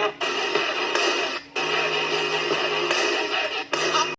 Yep.